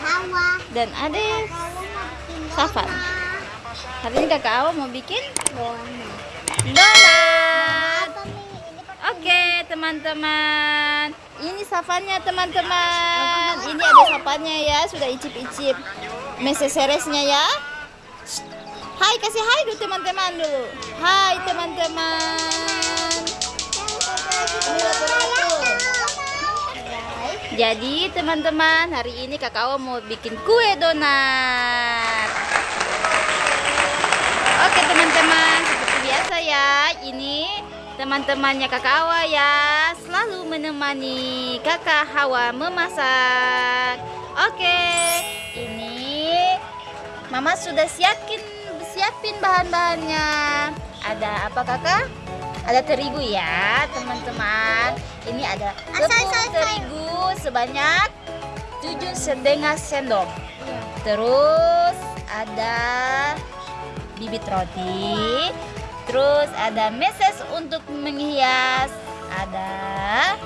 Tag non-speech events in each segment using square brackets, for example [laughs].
Hawa. dan adik Safan. Hari ini kakak Awa mau bikin Donat. Oke teman-teman, ini safannya teman-teman. Ini ada safannya ya, sudah icip-icip meseseresnya ya. Hai kasih hai dulu teman-teman dulu. Hai teman-teman. Ini latur-latur. Jadi teman-teman hari ini kakak mau bikin kue donat. Oke teman-teman seperti biasa ya ini teman-temannya kakak ya selalu menemani kakak Hawa memasak. Oke ini Mama sudah siapin siapin bahan-bahannya. Ada apa kakak? Ada terigu ya teman-teman. Ini ada tepung terigu sebanyak 7 setengah sendok. Terus ada bibit roti. Terus ada meses untuk menghias. Ada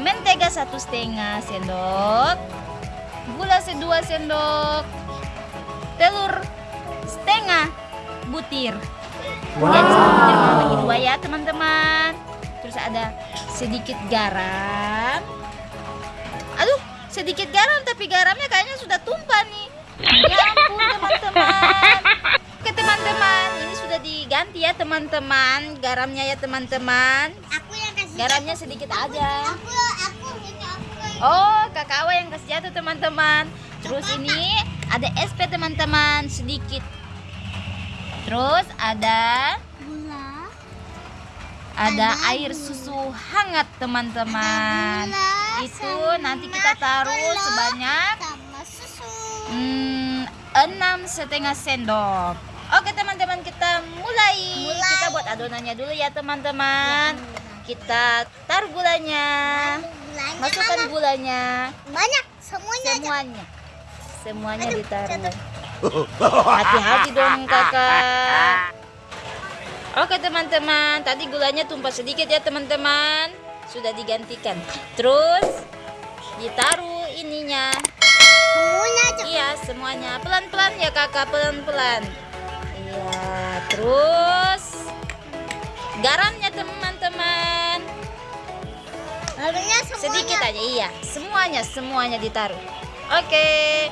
mentega satu setengah sendok. Gula sedua sendok. Telur setengah butir. Jadi satu butir mau bagi dua ya teman-teman. Terus ada sedikit garam. Sedikit garam tapi garamnya kayaknya sudah tumpah nih. Ya ampun teman-teman. Oke teman-teman, ini sudah diganti ya teman-teman. Garamnya ya teman-teman. Aku yang kasih. Garamnya sedikit aja. Aku, aku, ini aku. Oh, kakak yang kasih jatuh teman-teman. Terus ini ada SP teman-teman sedikit. Terus ada Gula. ada air susu hangat teman-teman. Itu nanti kita taruh sebanyak. Hmm, enam setengah sendok. Oke teman-teman kita mulai. Mulai. Kita buat adonannya dulu ya teman-teman. Kita taruh gulanya. Gulanya Masukkan mana? gulanya. Banyak semuanya. aja. Semuanya. Semuanya Aduh, ditaruh. Hati-hati dong kakak. Oke teman-teman, tadi gulanya tumpah sedikit ya teman-teman. Sudah digantikan. Terus ditaruh ininya. Semuanya. Iya semuanya pelan-pelan ya kakak pelan-pelan. Iya terus garamnya teman-teman sedikit aja iya semuanya semuanya ditaruh. Oke.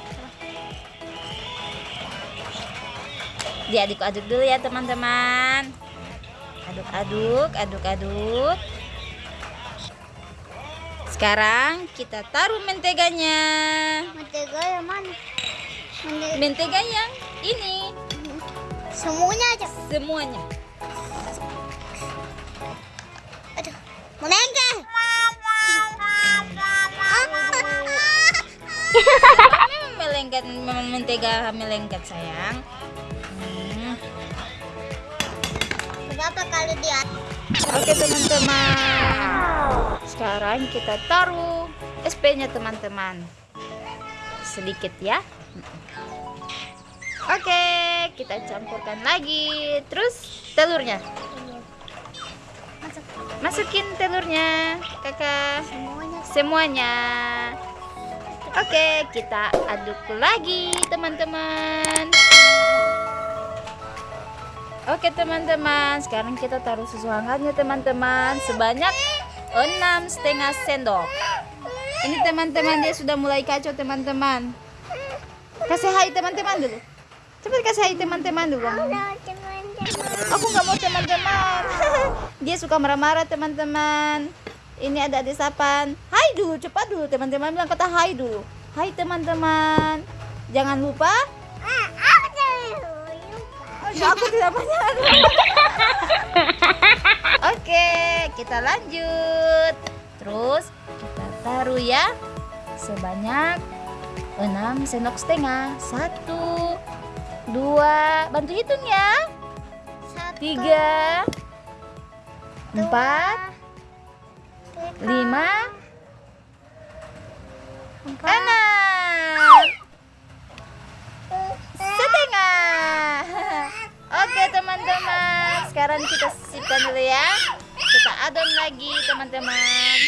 Diaduk-aduk dulu ya teman-teman. Aduk-aduk, aduk-aduk. Sekarang kita taruh menteganya. Mentega yang mana? Mentega. Mentega yang ini Semuanya aja. semuanya. Aduh. [laughs] Mentega. Memang melengket, memang mentega melengket sayang. Hmm. Berapa kali dia? Oke teman-teman. Sekarang kita taruh SP-nya teman-teman. Sedikit ya. Oke, kita campurkan lagi. Terus telurnya. Masuk. Masukin telurnya, kakak. Semuanya. Semuanya. Oke, kita aduk lagi, teman-teman. Oke, teman-teman. Sekarang kita taruh susu hangatnya, teman-teman, sebanyak enam setengah sendok. Ini teman-teman dia sudah mulai kacau, teman-teman. Kasih hai teman-teman dulu. Cepat kasih hai teman-teman dulu. Aku nggak mau teman-teman. [laughs] Dia suka marah-marah teman-teman. Ini ada adik sapan. Hai dulu, cepat dulu teman-teman bilang kata hai dulu. Hai teman-teman. Jangan lupa. Ya, aku tidak banyak. [laughs] Oke, kita lanjut. Terus kita taruh ya sebanyak 6 sendok setengah. Satu, dua, bantu hitung ya. Tiga, empat, lima, enam, setengah. Oke teman-teman, sekarang kita sisipkan dulu ya. Kita adon lagi teman-teman.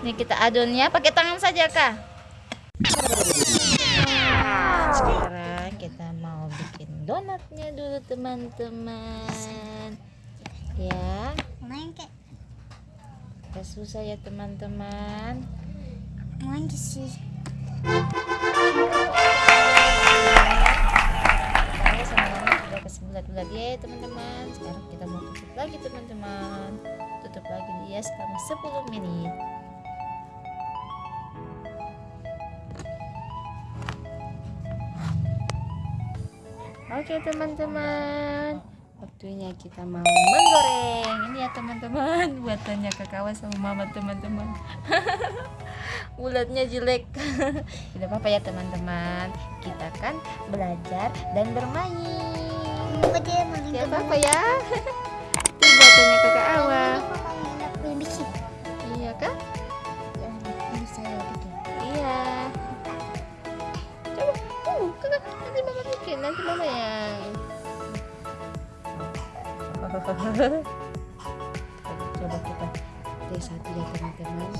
Ini kita adon ya, pakai tangan saja kak. Sekarang kita mau bikin donatnya dulu teman-teman. Ya, Main kek. gak susah ya teman-teman. Main sih. Kasih bulat-bulat ya teman-teman. Sekarang kita mau tutup lagi teman-teman. Tutup lagi dia selama 10 menit. Oke teman-teman Waktunya kita mau menggoreng Ini ya teman-teman [laughs] Buatannya kakak sama mama teman-teman [laughs] Bulatnya jelek [laughs] Tidak apa-apa ya teman-teman Kita kan belajar dan bermain Apa dia ya Itu buatannya kakak Awa. Iya kan? Ini saya bikin. Iya Coba uh, kakak Nanti mama bikin Nanti mama yang Coba kita Tes satu ya teman-teman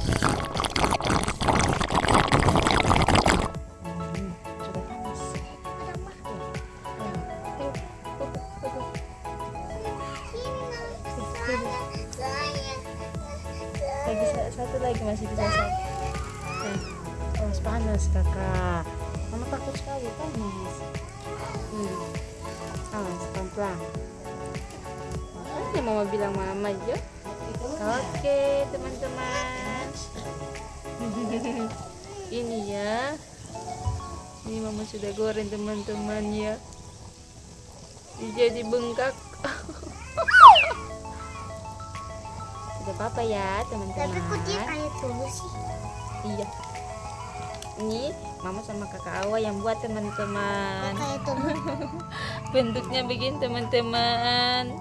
kakak mama takut sekali panas hmm. awas pelan pelan makanya mama bilang mama aja oke teman-teman. [laughs] Ini ya. Ini mama sudah goreng teman-teman ya. Jadi bengkak. [laughs] Tidak apa-apa ya teman-teman. Tapi kok dia kayak tulus sih? Iya. Ini mama sama kakak Awa yang buat teman-teman. [laughs] Bentuknya begini teman-teman.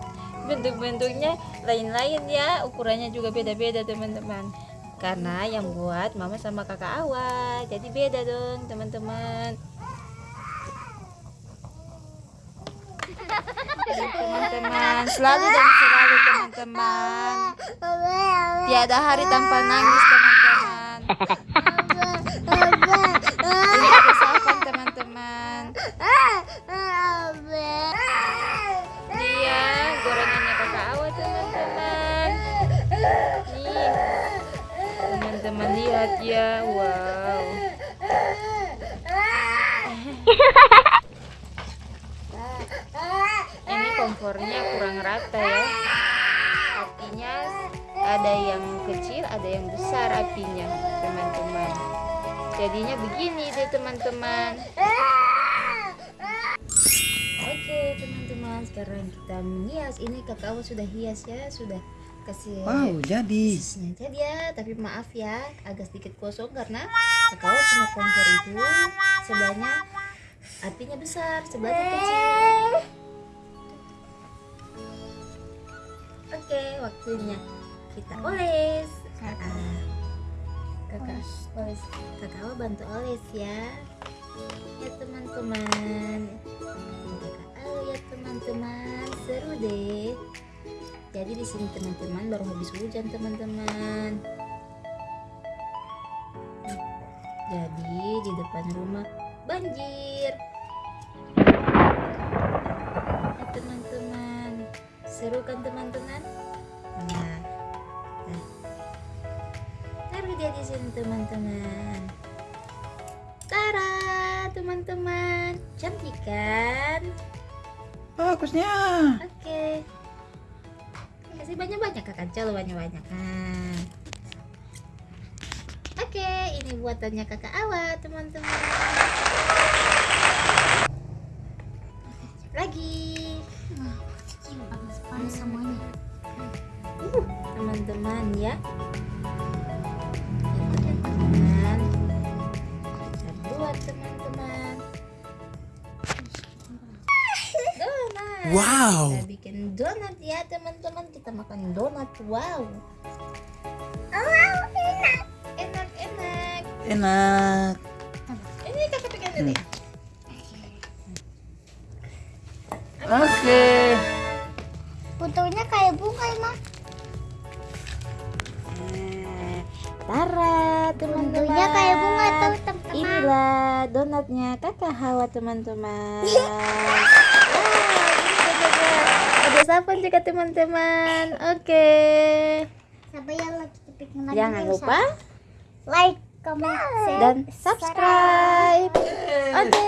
Bentuk-bentuknya lain-lain ya, ukurannya juga beda-beda teman-teman. Karena yang buat mama sama kakak Awa, jadi beda dong teman-teman. Teman-teman, selalu dan selalu teman-teman. Tiada hari tanpa nangis teman-teman. [laughs] kompornya kurang rata ya. Apinya ada yang kecil, ada yang besar apinya, teman-teman. Jadinya begini deh teman-teman. Oke teman-teman, sekarang kita menghias. Ini kakak Awa sudah hias ya, sudah kasih Wow, jadi. Jadi ya, tapi maaf ya, agak sedikit kosong karena kakak Awa punya kompor itu sebelahnya apinya besar, sebelahnya kecil. Oke, waktunya kita oles. Ah, kakak oles, kakak Awa bantu oles ya. Ya teman-teman, kakak Awa ya teman-teman, seru deh. Jadi di sini teman-teman baru habis hujan teman-teman. Jadi di depan rumah banjir. Ya teman-teman, seru kan teman-teman? Sini teman-teman. Tara, teman-teman, cantik kan? Bagusnya. Oke. Kasih banyak-banyak kakak coba banyak-banyak. Nah. Oke, ini buatannya kakak Awa, teman-teman. Lagi. Teman-teman. Ya, Wow. Kita bikin donat ya teman-teman. Kita makan donat. Wow. enak. Enak, enak. Enak. Ini kakak pegang dulu. ya. Oke. Fotonya kayak bunga emang. Tara, teman-teman. Bentuknya kayak bunga tuh teman-teman. Inilah donatnya kakak Hawa teman-teman. [laughs] Sapan juga teman-teman. Oke. Lagi Jangan lupa like, comment, share, dan subscribe. Oke.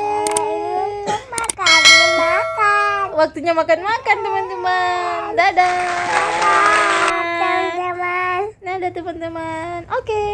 makan, makan. Waktunya makan-makan teman-teman. Dadah. Teman-teman. Dadah teman-teman. Oke.